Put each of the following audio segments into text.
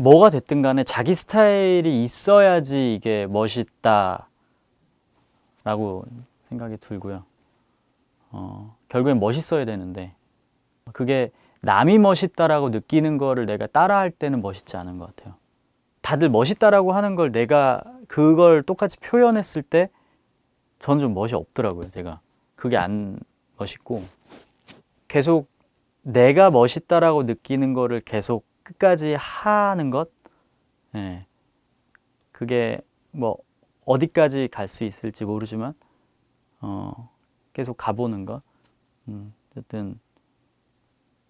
뭐가 됐든 간에 자기 스타일이 있어야지 이게 멋있다 라고 생각이 들고요. 어, 결국엔 멋있어야 되는데 그게 남이 멋있다라고 느끼는 거를 내가 따라할 때는 멋있지 않은 것 같아요. 다들 멋있다라고 하는 걸 내가 그걸 똑같이 표현했을 때 저는 좀 멋이 없더라고요 제가. 그게 안 멋있고 계속 내가 멋있다라고 느끼는 거를 계속 끝까지 하는 것? 예. 그게 뭐 어디까지 갈 수 있을지 모르지만 어, 계속 가보는 것? 음, 어쨌든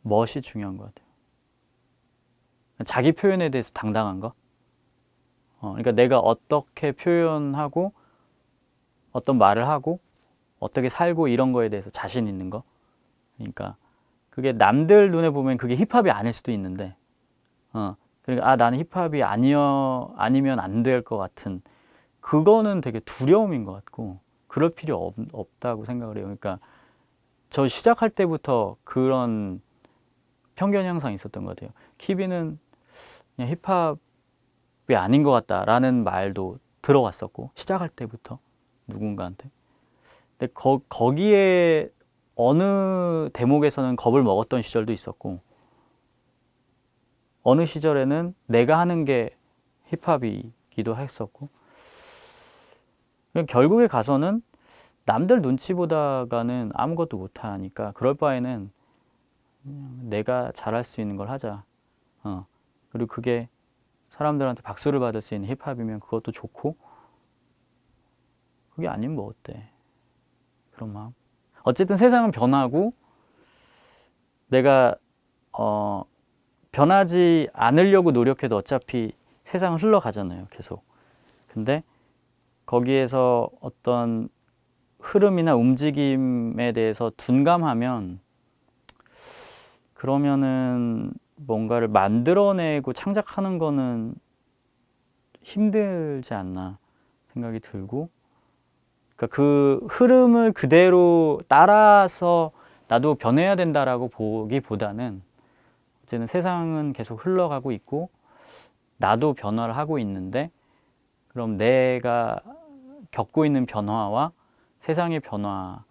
멋이 중요한 것 같아요. 자기 표현에 대해서 당당한 거? 어, 그러니까 내가 어떻게 표현하고 어떤 말을 하고 어떻게 살고 이런 거에 대해서 자신 있는 거? 그러니까 그게 남들 눈에 보면 그게 힙합이 아닐 수도 있는데 어, 그러니까 아 나는 힙합이 아니어 아니면 안 될 것 같은 그거는 되게 두려움인 것 같고 그럴 필요 없, 없다고 생각을 해요. 그러니까 저 시작할 때부터 그런 편견이 항상 있었던 것 같아요. 키비는 그냥 힙합이 아닌 것 같다라는 말도 들어왔었고 시작할 때부터 누군가한테. 근데 거, 거기에 어느 대목에서는 겁을 먹었던 시절도 있었고 어느 시절에는 내가 하는 게 힙합이기도 했었고 결국에 가서는 남들 눈치 보다가는 아무것도 못하니까 그럴 바에는 내가 잘할 수 있는 걸 하자. 어. 그리고 그게 사람들한테 박수를 받을 수 있는 힙합이면 그것도 좋고 그게 아니면 뭐 어때? 그런 마음. 어쨌든 세상은 변하고 내가 어, 변하지 않으려고 노력해도 어차피 세상은 흘러가잖아요 계속. 근데 거기에서 어떤 흐름이나 움직임에 대해서 둔감하면 그러면은 뭔가를 만들어내고 창작하는 거는 힘들지 않나 생각이 들고 그러니까 그 흐름을 그대로 따라서 나도 변해야 된다라고 보기보다는 어쨌든 세상은 계속 흘러가고 있고 나도 변화를 하고 있는데 그럼 내가 겪고 있는 변화와 세상의 변화를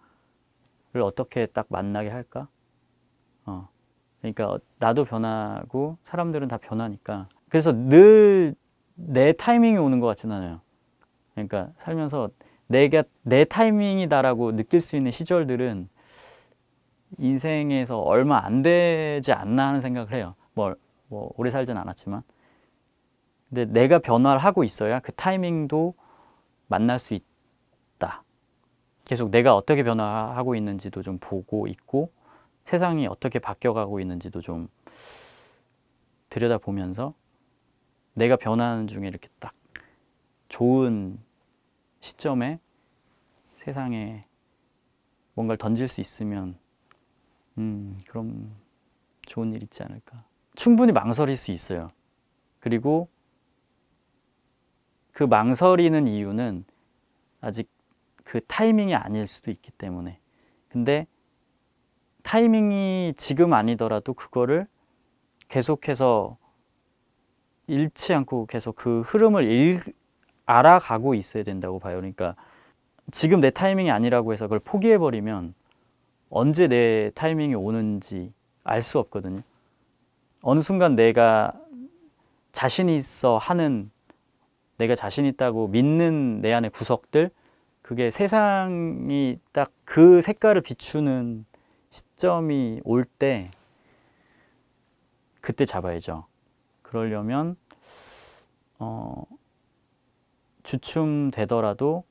어떻게 딱 만나게 할까? 어. 그러니까 나도 변하고 사람들은 다 변하니까 그래서 늘 내 타이밍이 오는 것 같진 않아요 그러니까 살면서 내가 내 타이밍이다라고 느낄 수 있는 시절들은 인생에서 얼마 안 되지 않나 하는 생각을 해요. 뭐, 뭐 오래 살진 않았지만 근데 내가 변화를 하고 있어야 그 타이밍도 만날 수 있다. 계속 내가 어떻게 변화하고 있는지도 좀 보고 있고 세상이 어떻게 바뀌어가고 있는지도 좀 들여다보면서 내가 변하는 중에 이렇게 딱 좋은 시점에 세상에 뭔가를 던질 수 있으면 음 그럼 좋은 일 있지 않을까? 충분히 망설일 수 있어요. 그리고 그 망설이는 이유는 아직 그 타이밍이 아닐 수도 있기 때문에. 근데 타이밍이 지금 아니더라도 그거를 계속해서 잃지 않고 계속 그 흐름을 읽, 알아가고 있어야 된다고 봐요. 그러니까 지금 내 타이밍이 아니라고 해서 그걸 포기해버리면 언제 내 타이밍이 오는지 알 수 없거든요. 어느 순간 내가 자신 있어 하는 내가 자신 있다고 믿는 내 안의 구석들 그게 세상이 딱 그 색깔을 비추는 시점이 올 때 그때 잡아야죠. 그러려면 어, 주춤되더라도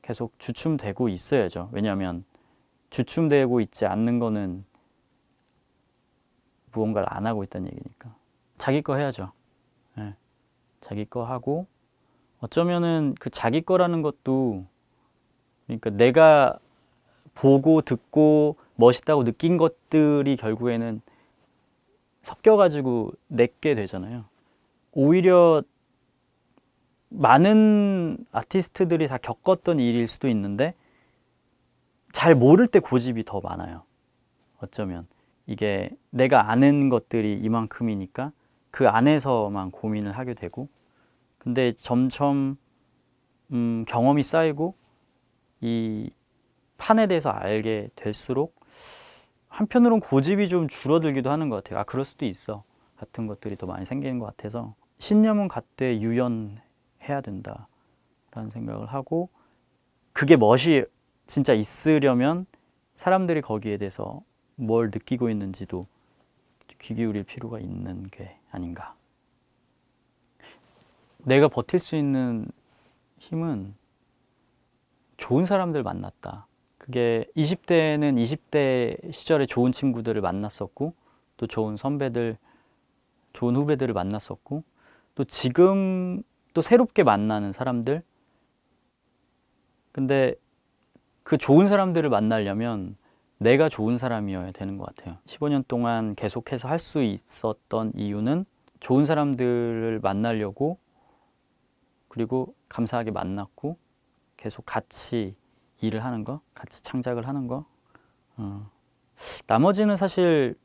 계속 주춤되고 있어야죠. 왜냐하면 주춤되고 있지 않는 거는 무언가를 안 하고 있다는 얘기니까. 자기 거 해야죠. 네. 자기 거 하고 어쩌면은 그 자기 거라는 것도 그러니까 내가 보고 듣고 멋있다고 느낀 것들이 결국에는 섞여가지고 내게 되잖아요. 오히려 많은 아티스트들이 다 겪었던 일일 수도 있는데 잘 모를 때 고집이 더 많아요. 어쩌면 이게 내가 아는 것들이 이만큼이니까 그 안에서만 고민을 하게 되고 근데 점점 음, 경험이 쌓이고 이 판에 대해서 알게 될수록 한편으론 고집이 좀 줄어들기도 하는 것 같아요. 아 그럴 수도 있어 같은 것들이 더 많이 생기는 것 같아서 신념은 갖되 유연해야 된다라는 생각을 하고 그게 멋이 진짜 있으려면 사람들이 거기에 대해서 뭘 느끼고 있는지도 귀 기울일 필요가 있는 게 아닌가. 내가 버틸 수 있는 힘은 좋은 사람들 만났다. 그게 20대는 20대 시절에 좋은 친구들을 만났었고 또 좋은 선배들, 좋은 후배들을 만났었고 또 지금 또 새롭게 만나는 사람들 근데 그 좋은 사람들을 만나려면 내가 좋은 사람이어야 되는 것 같아요 15년 동안 계속해서 할 수 있었던 이유는 좋은 사람들을 만나려고 그리고 감사하게 만났고 계속 같이 일을 하는 거 같이 창작을 하는 거 어. 나머지는 사실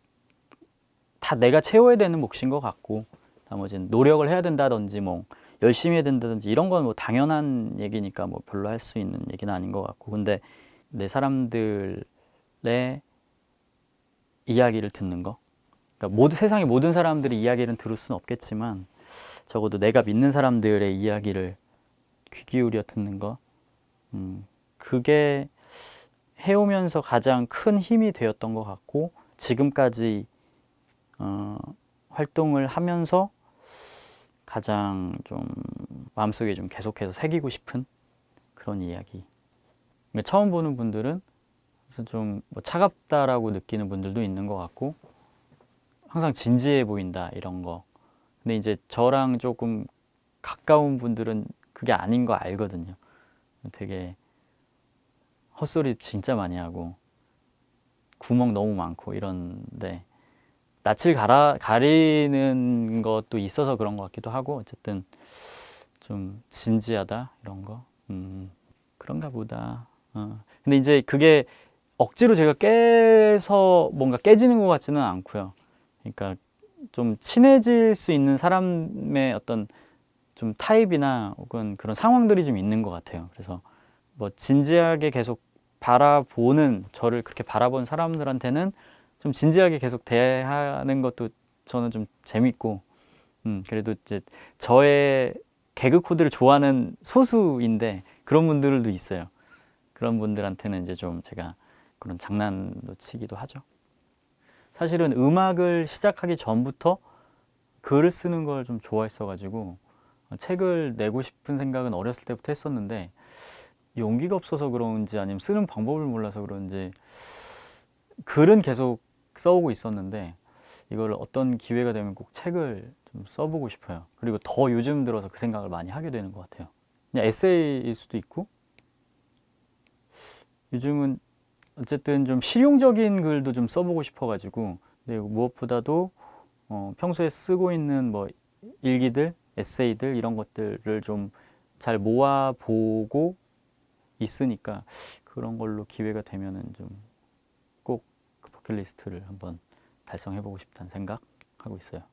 다 내가 채워야 되는 몫인 것 같고 나머지는 노력을 해야 된다든지 뭐 열심히 해야 된다든지 이런 건 뭐 당연한 얘기니까 뭐 별로 할 수 있는 얘기는 아닌 것 같고. 근데 내 사람들의 이야기를 듣는 거? 그러니까 모든 세상의 모든 사람들이 이야기를 들을 수는 없겠지만 적어도 내가 믿는 사람들의 이야기를 귀 기울여 듣는 거? 음, 그게 해오면서 가장 큰 힘이 되었던 것 같고 지금까지 어, 활동을 하면서 가장 좀 마음속에 좀 계속해서 새기고 싶은 그런 이야기. 처음 보는 분들은 좀 뭐 차갑다라고 느끼는 분들도 있는 것 같고 항상 진지해 보인다 이런 거. 근데 이제 저랑 조금 가까운 분들은 그게 아닌 거 알거든요. 되게 헛소리 진짜 많이 하고 구멍 너무 많고 이런데 낯을 가라, 가리는 것도 있어서 그런 것 같기도 하고 어쨌든 좀 진지하다 이런 거? 음, 그런가 보다. 어. 근데 이제 그게 억지로 제가 깨서 뭔가 깨지는 것 같지는 않고요. 그러니까 좀 친해질 수 있는 사람의 어떤 좀 타입이나 혹은 그런 상황들이 좀 있는 것 같아요. 그래서 뭐 진지하게 계속 바라보는 저를 그렇게 바라본 사람들한테는 좀 진지하게 계속 대하는 것도 저는 좀 재밌고 음, 그래도 이제 저의 개그 코드를 좋아하는 소수인데 그런 분들도 있어요. 그런 분들한테는 이제 좀 제가 그런 장난도 치기도 하죠. 사실은 음악을 시작하기 전부터 글을 쓰는 걸 좀 좋아했어 가지고 책을 내고 싶은 생각은 어렸을 때부터 했었는데 용기가 없어서 그런지 아니면 쓰는 방법을 몰라서 그런지 글은 계속 써오고 있었는데 이걸 어떤 기회가 되면 꼭 책을 좀 써보고 싶어요. 그리고 더 요즘 들어서 그 생각을 많이 하게 되는 것 같아요. 그냥 에세이일 수도 있고 요즘은 어쨌든 좀 실용적인 글도 좀 써보고 싶어 가지고 근데 무엇보다도 어, 평소에 쓰고 있는 뭐 일기들 에세이들 이런 것들을 좀 잘 모아보고 있으니까 그런 걸로 기회가 되면은 그 버킷리스트를 한번 달성해 보고 싶다는 생각하고 있어요.